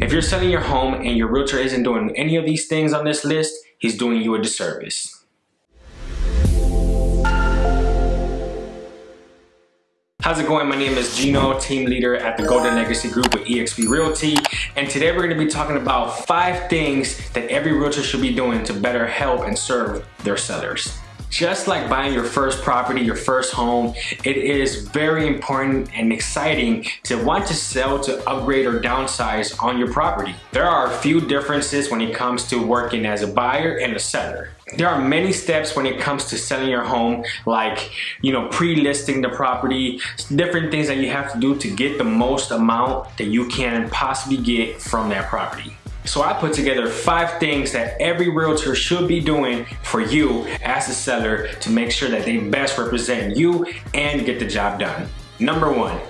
If you're selling your home and your realtor isn't doing any of these things on this list, he's doing you a disservice. How's it going? My name is Gino, team leader at the Golden Legacy Group with eXp Realty. And today we're gonna be talking about five things that every realtor should be doing to better help and serve their sellers. Just like buying your first property, your first home, it is very important and exciting to want to sell to upgrade or downsize on your property. There are a few differences when it comes to working as a buyer and a seller. There are many steps when it comes to selling your home, like, you know, pre-listing the property, different things that you have to do to get the most amount that you can possibly get from that property. So I put together five things that every realtor should be doing for you as a seller to make sure that they best represent you and get the job done. Number one,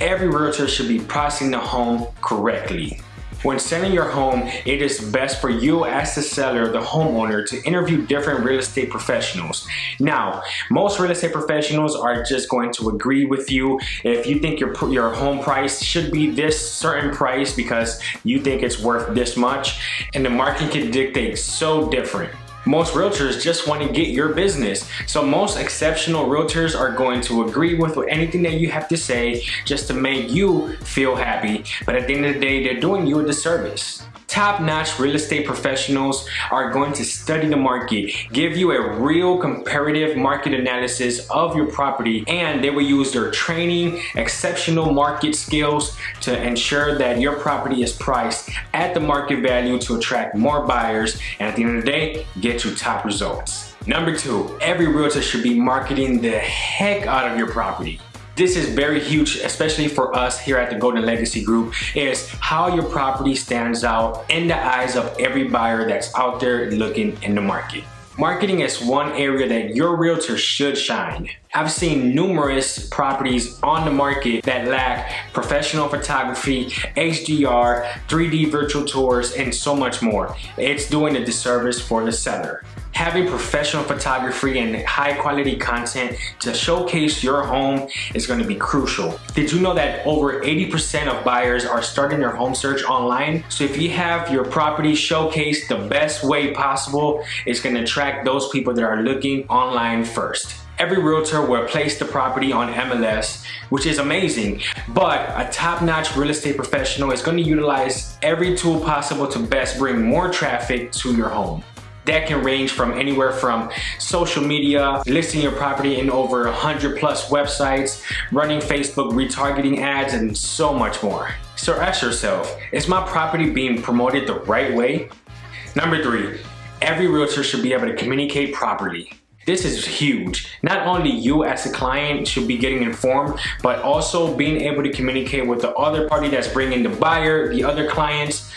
every realtor should be pricing the home correctly. When selling your home, it is best for you as the seller, the homeowner, to interview different real estate professionals. Now, most real estate professionals are just going to agree with you if you think your, your home price should be this certain price because you think it's worth this much, and the market can dictate so different. Most realtors just want to get your business. So most exceptional realtors are going to agree with anything that you have to say just to make you feel happy. But at the end of the day, they're doing you a disservice top-notch real estate professionals are going to study the market, give you a real comparative market analysis of your property, and they will use their training, exceptional market skills to ensure that your property is priced at the market value to attract more buyers, and at the end of the day, get you top results. Number two, every realtor should be marketing the heck out of your property. This is very huge, especially for us here at the Golden Legacy Group, is how your property stands out in the eyes of every buyer that's out there looking in the market. Marketing is one area that your realtor should shine. I've seen numerous properties on the market that lack professional photography, HDR, 3D virtual tours, and so much more. It's doing a disservice for the seller having professional photography and high quality content to showcase your home is going to be crucial. Did you know that over 80% of buyers are starting their home search online? So if you have your property showcased the best way possible, it's going to attract those people that are looking online first. Every realtor will place the property on MLS, which is amazing, but a top-notch real estate professional is going to utilize every tool possible to best bring more traffic to your home. That can range from anywhere from social media, listing your property in over 100 plus websites, running Facebook retargeting ads, and so much more. So ask yourself, is my property being promoted the right way? Number three, every realtor should be able to communicate properly. This is huge. Not only you as a client should be getting informed, but also being able to communicate with the other party that's bringing the buyer, the other clients,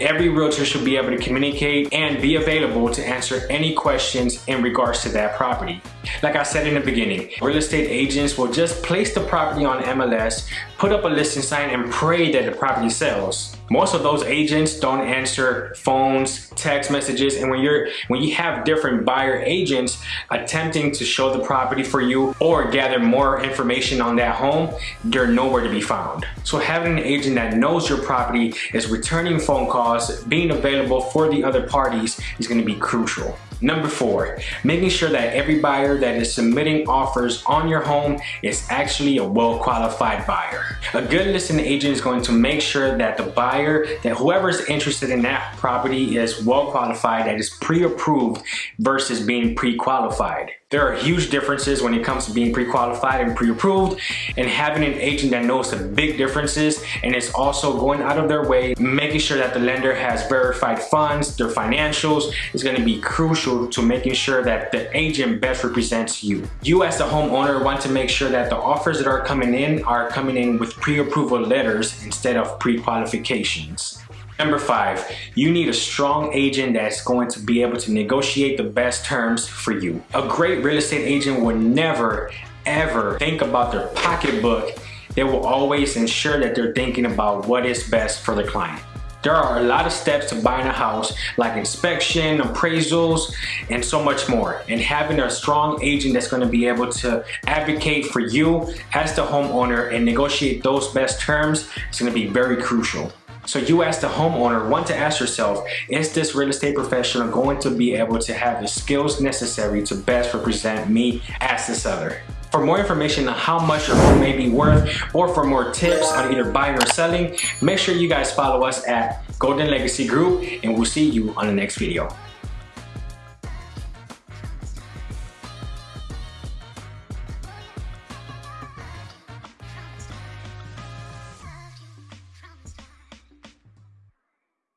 Every realtor should be able to communicate and be available to answer any questions in regards to that property. Like I said in the beginning, real estate agents will just place the property on MLS, put up a listing sign and pray that the property sells. Most of those agents don't answer phones, text messages, and when you're when you have different buyer agents attempting to show the property for you or gather more information on that home, they're nowhere to be found. So having an agent that knows your property is returning phone calls, being available for the other parties is going to be crucial. Number four, making sure that every buyer that is submitting offers on your home is actually a well-qualified buyer. A good listing agent is going to make sure that the buyer, that whoever is interested in that property is well-qualified, that is pre-approved versus being pre-qualified. There are huge differences when it comes to being pre-qualified and pre-approved and having an agent that knows the big differences and is also going out of their way, making sure that the lender has verified funds, their financials is gonna be crucial to making sure that the agent best represents you. You as the homeowner want to make sure that the offers that are coming in are coming in with pre-approval letters instead of pre-qualifications. Number five, you need a strong agent that's going to be able to negotiate the best terms for you. A great real estate agent would never, ever think about their pocketbook. They will always ensure that they're thinking about what is best for the client. There are a lot of steps to buying a house like inspection, appraisals, and so much more. And having a strong agent that's gonna be able to advocate for you as the homeowner and negotiate those best terms is gonna be very crucial. So you as the homeowner want to ask yourself, is this real estate professional going to be able to have the skills necessary to best represent me as the seller? For more information on how much your home may be worth or for more tips on either buying or selling, make sure you guys follow us at Golden Legacy Group and we'll see you on the next video.